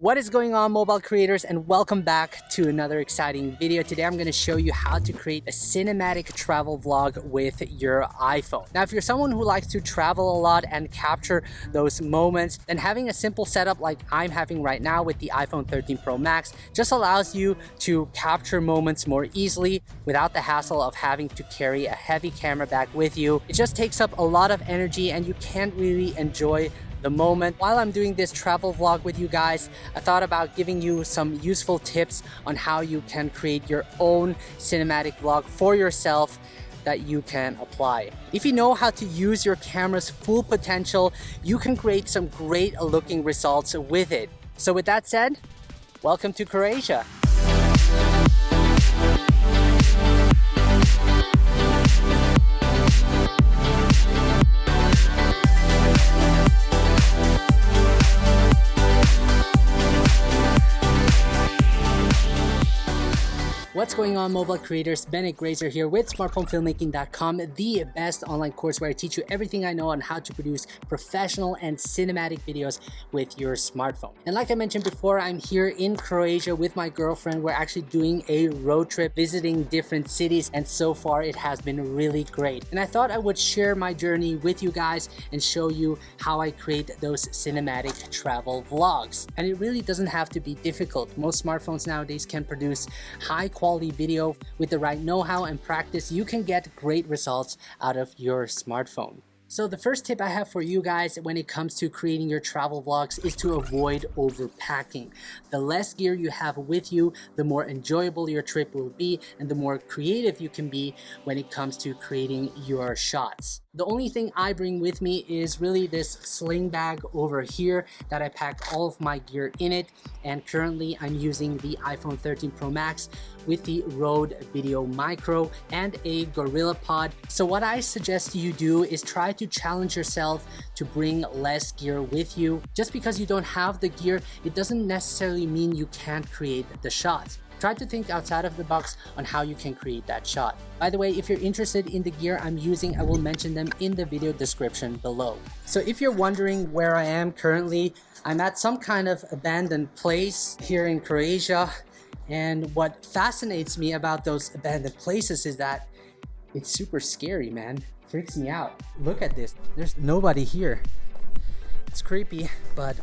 What is going on mobile creators and welcome back to another exciting video. Today I'm going to show you how to create a cinematic travel vlog with your iPhone. Now if you're someone who likes to travel a lot and capture those moments then having a simple setup like I'm having right now with the iPhone 13 Pro Max just allows you to capture moments more easily without the hassle of having to carry a heavy camera bag with you. It just takes up a lot of energy and you can't really enjoy the moment. While I'm doing this travel vlog with you guys, I thought about giving you some useful tips on how you can create your own cinematic vlog for yourself that you can apply. If you know how to use your camera's full potential, you can create some great looking results with it. So with that said, welcome to Croatia. What's going on mobile creators? Bennett Grazer here with smartphonefilmmaking.com, the best online course where I teach you everything I know on how to produce professional and cinematic videos with your smartphone. And like I mentioned before, I'm here in Croatia with my girlfriend. We're actually doing a road trip visiting different cities and so far it has been really great. And I thought I would share my journey with you guys and show you how I create those cinematic travel vlogs. And it really doesn't have to be difficult. Most smartphones nowadays can produce high quality quality video with the right know-how and practice, you can get great results out of your smartphone. So the first tip I have for you guys when it comes to creating your travel vlogs is to avoid overpacking. The less gear you have with you, the more enjoyable your trip will be and the more creative you can be when it comes to creating your shots. The only thing I bring with me is really this sling bag over here that I pack all of my gear in it and currently I'm using the iPhone 13 Pro Max with the Rode Video Micro and a GorillaPod. So what I suggest you do is try to challenge yourself to bring less gear with you. Just because you don't have the gear, it doesn't necessarily mean you can't create the shots. Try to think outside of the box on how you can create that shot. By the way, if you're interested in the gear I'm using, I will mention them in the video description below. So if you're wondering where I am currently, I'm at some kind of abandoned place here in Croatia. And what fascinates me about those abandoned places is that it's super scary, man freaks me out. Look at this. There's nobody here. It's creepy, but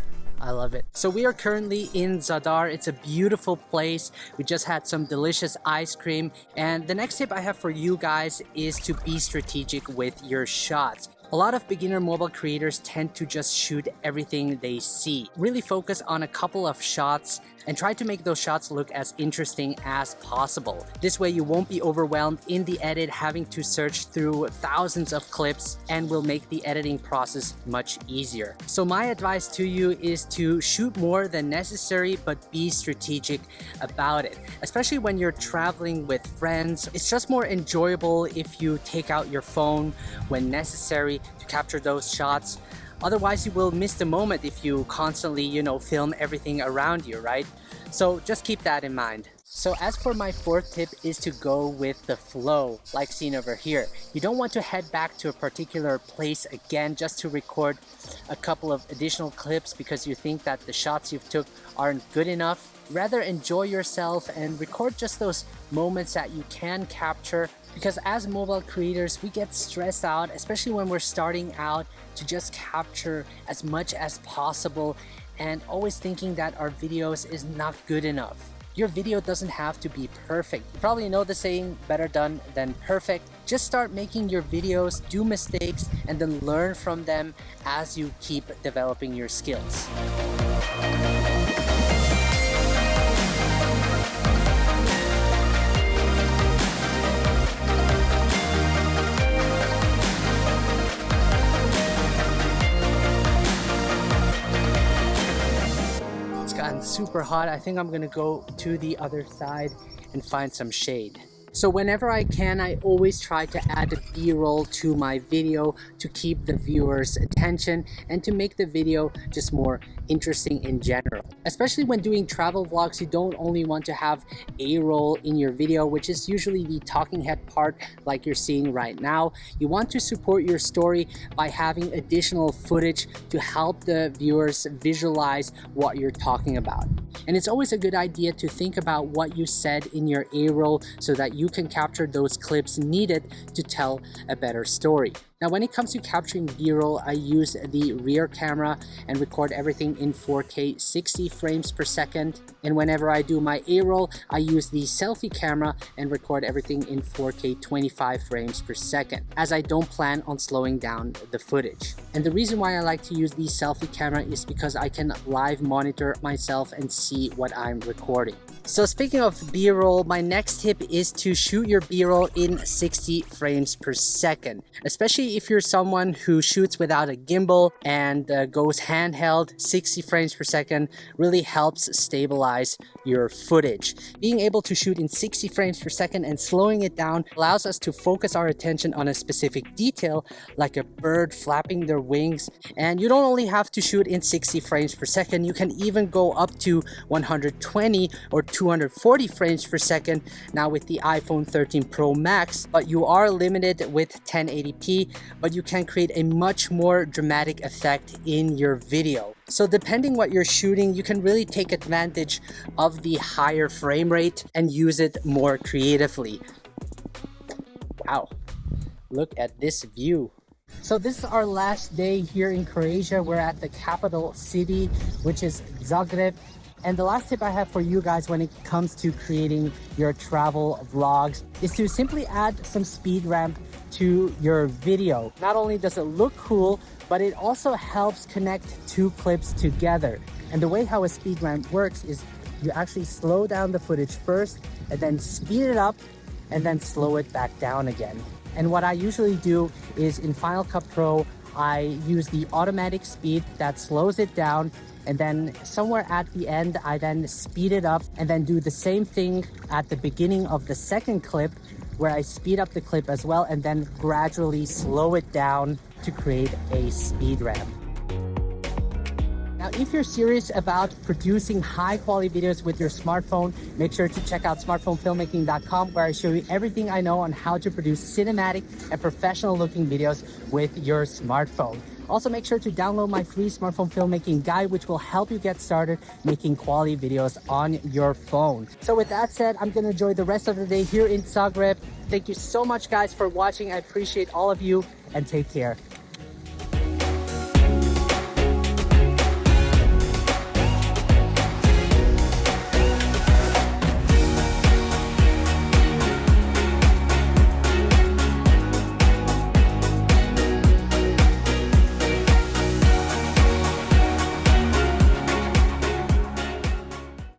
I love it. So we are currently in Zadar. It's a beautiful place. We just had some delicious ice cream. And the next tip I have for you guys is to be strategic with your shots. A lot of beginner mobile creators tend to just shoot everything they see. Really focus on a couple of shots and try to make those shots look as interesting as possible. This way you won't be overwhelmed in the edit having to search through thousands of clips and will make the editing process much easier. So my advice to you is to shoot more than necessary but be strategic about it. Especially when you're traveling with friends, it's just more enjoyable if you take out your phone when necessary to capture those shots. Otherwise, you will miss the moment if you constantly, you know, film everything around you, right? So just keep that in mind. So as for my fourth tip is to go with the flow, like seen over here. You don't want to head back to a particular place again just to record a couple of additional clips because you think that the shots you've took aren't good enough. Rather enjoy yourself and record just those moments that you can capture because as mobile creators we get stressed out especially when we're starting out to just capture as much as possible and always thinking that our videos is not good enough. Your video doesn't have to be perfect. You probably know the saying, better done than perfect. Just start making your videos, do mistakes, and then learn from them as you keep developing your skills. Super hot. I think I'm gonna go to the other side and find some shade. So whenever I can, I always try to add a b-roll to my video to keep the viewer's attention and to make the video just more interesting in general. Especially when doing travel vlogs, you don't only want to have a-roll in your video, which is usually the talking head part like you're seeing right now. You want to support your story by having additional footage to help the viewers visualize what you're talking about. And it's always a good idea to think about what you said in your A-roll so that you can capture those clips needed to tell a better story. Now when it comes to capturing b-roll, I use the rear camera and record everything in 4K 60 frames per second. And whenever I do my A-roll, I use the selfie camera and record everything in 4K 25 frames per second, as I don't plan on slowing down the footage. And the reason why I like to use the selfie camera is because I can live monitor myself and see what I'm recording. So speaking of b-roll, my next tip is to shoot your b-roll in 60 frames per second, especially if you're someone who shoots without a gimbal and uh, goes handheld, 60 frames per second really helps stabilize your footage. Being able to shoot in 60 frames per second and slowing it down allows us to focus our attention on a specific detail like a bird flapping their wings. And you don't only have to shoot in 60 frames per second, you can even go up to 120 or 240 frames per second now with the iPhone 13 Pro Max, but you are limited with 1080p, but you can create a much more dramatic effect in your video. So depending what you're shooting, you can really take advantage of the higher frame rate and use it more creatively. Wow, look at this view. So this is our last day here in Croatia. We're at the capital city, which is Zagreb. And the last tip I have for you guys when it comes to creating your travel vlogs is to simply add some speed ramp to your video. Not only does it look cool, but it also helps connect two clips together. And the way how a speed ramp works is you actually slow down the footage first and then speed it up and then slow it back down again. And what I usually do is in Final Cut Pro, I use the automatic speed that slows it down and then somewhere at the end I then speed it up and then do the same thing at the beginning of the second clip where I speed up the clip as well and then gradually slow it down to create a speed ramp. Now, if you're serious about producing high quality videos with your smartphone, make sure to check out smartphonefilmmaking.com where I show you everything I know on how to produce cinematic and professional looking videos with your smartphone. Also, make sure to download my free smartphone filmmaking guide, which will help you get started making quality videos on your phone. So with that said, I'm to enjoy the rest of the day here in Zagreb. Thank you so much guys for watching. I appreciate all of you and take care.